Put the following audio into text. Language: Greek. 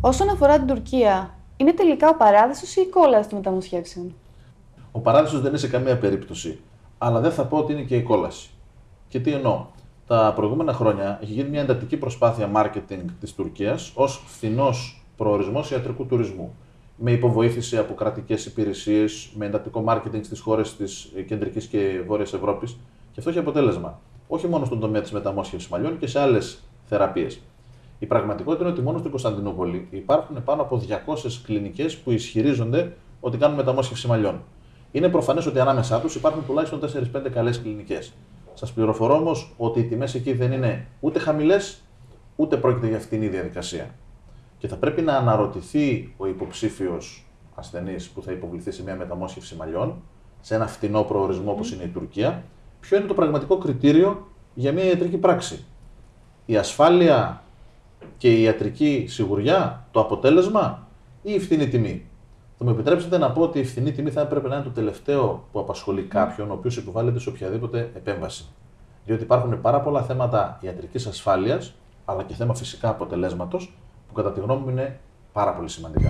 Όσον αφορά την Τουρκία, είναι τελικά ο παράδεισος ή η κόλαση των μεταμοσχεύσεων; Ο παράδεισος δεν είναι σε καμία περίπτωση, αλλά δεν θα πω ότι είναι και η κόλαση. Και τι εννοώ. Τα προηγούμενα χρόνια έχει γίνει μια εντατική προσπάθεια marketing της Τουρκίας ως φθηνός προορισμός ιατρικού τουρισμού. Με υποβοήθηση από κρατικές υπηρεσίες, με εντατικό marketing στις χώρες της κεντρικής και βόρειας Ευρώπης. Και αυτό έχει αποτέλεσμα. Όχι μόνο στον τομέα της μεταμόσχευσης μαλλιών και σε άλλες θεραπείες. Η πραγματικότητα είναι ότι μόνο στην Κωνσταντινούπολη υπάρχουν πάνω από 200 κλινικές που ισχυρίζονται ότι κάνουν μεταμόσχευση μαλλιών. Είναι προφανές ότι ανάμεσά τους υπάρχουν τουλάχιστον 4-5 καλές κλινικές. Σας πληροφορώ όμως ότι οι τιμές εκεί δεν είναι ούτε χαμηλές, ούτε πρόκειται για φτηνή διαδικασία. Και θα πρέπει να αναρωτηθεί ο υποψήφιος ασθενής που θα υποβληθεί σε μια μεταμόσχευση μαλλιών, σε ένα φτηνό προορισμό όπως είναι η Τουρκία, ποιο είναι το πραγματικό κριτήριο για μια ιατρική πράξη. Η ασφάλεια και η ιατρική σιγουριά, το αποτέλεσμα ή η φθηνή τιμή; Θα μου επιτρέψετε να πω ότι η φθηνή τιμή θα έπρεπε να είναι το τελευταίο που απασχολεί κάποιον ο οποίος υποβάλλεται σε οποιαδήποτε επέμβαση. Διότι υπάρχουν πάρα πολλά θέματα ιατρικής ασφάλειας, αλλά και θέμα φυσικά αποτελέσματος, που κατά τη γνώμη μου είναι πάρα πολύ σημαντικά.